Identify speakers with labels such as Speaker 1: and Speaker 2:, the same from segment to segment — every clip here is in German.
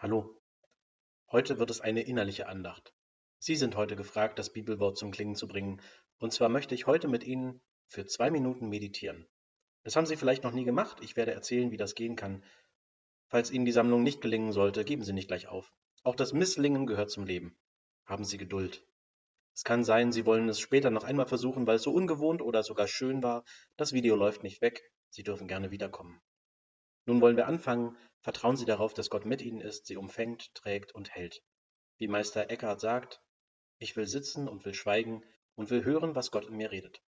Speaker 1: Hallo, heute wird es eine innerliche Andacht. Sie sind heute gefragt, das Bibelwort zum Klingen zu bringen. Und zwar möchte ich heute mit Ihnen für zwei Minuten meditieren. Das haben Sie vielleicht noch nie gemacht. Ich werde erzählen, wie das gehen kann. Falls Ihnen die Sammlung nicht gelingen sollte, geben Sie nicht gleich auf. Auch das Misslingen gehört zum Leben. Haben Sie Geduld. Es kann sein, Sie wollen es später noch einmal versuchen, weil es so ungewohnt oder sogar schön war. Das Video läuft nicht weg. Sie dürfen gerne wiederkommen. Nun wollen wir anfangen. Vertrauen Sie darauf, dass Gott mit Ihnen ist, Sie umfängt, trägt und hält. Wie Meister Eckhart sagt, ich will sitzen und will schweigen und will hören, was Gott in mir redet.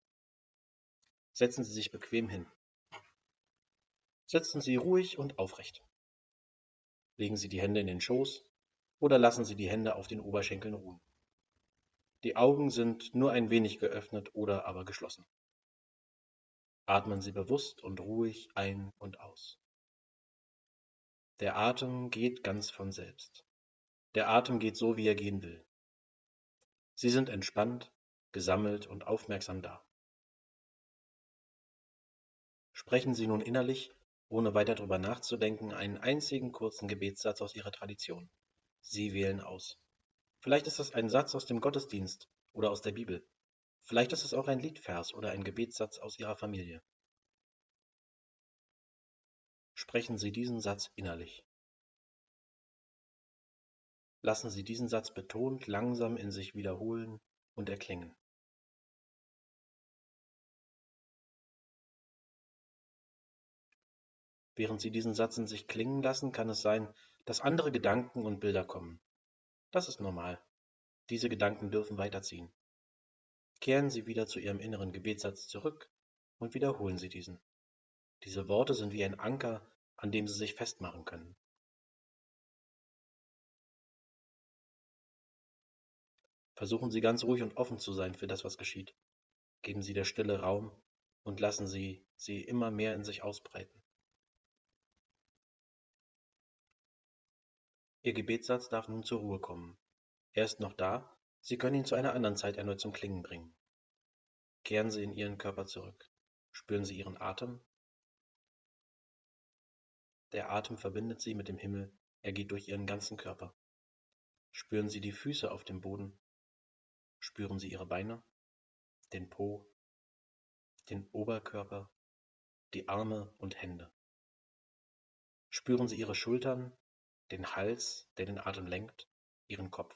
Speaker 1: Setzen Sie sich bequem hin. Sitzen Sie ruhig und aufrecht. Legen Sie die Hände in den Schoß oder lassen Sie die Hände auf den Oberschenkeln ruhen. Die Augen sind nur ein wenig geöffnet oder aber geschlossen. Atmen Sie bewusst und ruhig ein und aus. Der Atem geht ganz von selbst. Der Atem geht so, wie er gehen will. Sie sind entspannt, gesammelt und aufmerksam da. Sprechen Sie nun innerlich, ohne weiter darüber nachzudenken, einen einzigen kurzen Gebetssatz aus Ihrer Tradition. Sie wählen aus. Vielleicht ist das ein Satz aus dem Gottesdienst oder aus der Bibel. Vielleicht ist es auch ein Liedvers oder ein Gebetssatz aus Ihrer Familie. Sprechen Sie diesen Satz innerlich. Lassen Sie diesen Satz betont langsam in sich wiederholen und erklingen. Während Sie diesen Satz in sich klingen lassen, kann es sein, dass andere Gedanken und Bilder kommen. Das ist normal. Diese Gedanken dürfen weiterziehen. Kehren Sie wieder zu Ihrem inneren Gebetssatz zurück und wiederholen Sie diesen. Diese Worte sind wie ein Anker, an dem Sie sich festmachen können. Versuchen Sie ganz ruhig und offen zu sein für das, was geschieht. Geben Sie der Stille Raum und lassen Sie sie immer mehr in sich ausbreiten. Ihr Gebetssatz darf nun zur Ruhe kommen. Er ist noch da, Sie können ihn zu einer anderen Zeit erneut zum Klingen bringen. Kehren Sie in Ihren Körper zurück. Spüren Sie Ihren Atem der Atem verbindet sie mit dem Himmel, er geht durch ihren ganzen Körper. Spüren Sie die Füße auf dem Boden. Spüren Sie Ihre Beine, den Po, den Oberkörper, die Arme und Hände. Spüren Sie Ihre Schultern, den Hals, der den Atem lenkt, Ihren Kopf.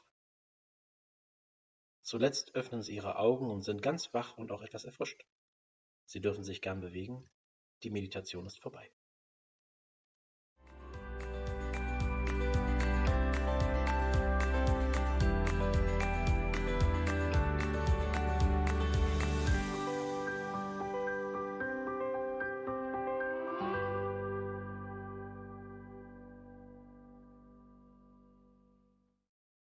Speaker 1: Zuletzt öffnen Sie Ihre Augen und sind ganz wach und auch etwas erfrischt. Sie dürfen sich gern bewegen. Die Meditation ist vorbei.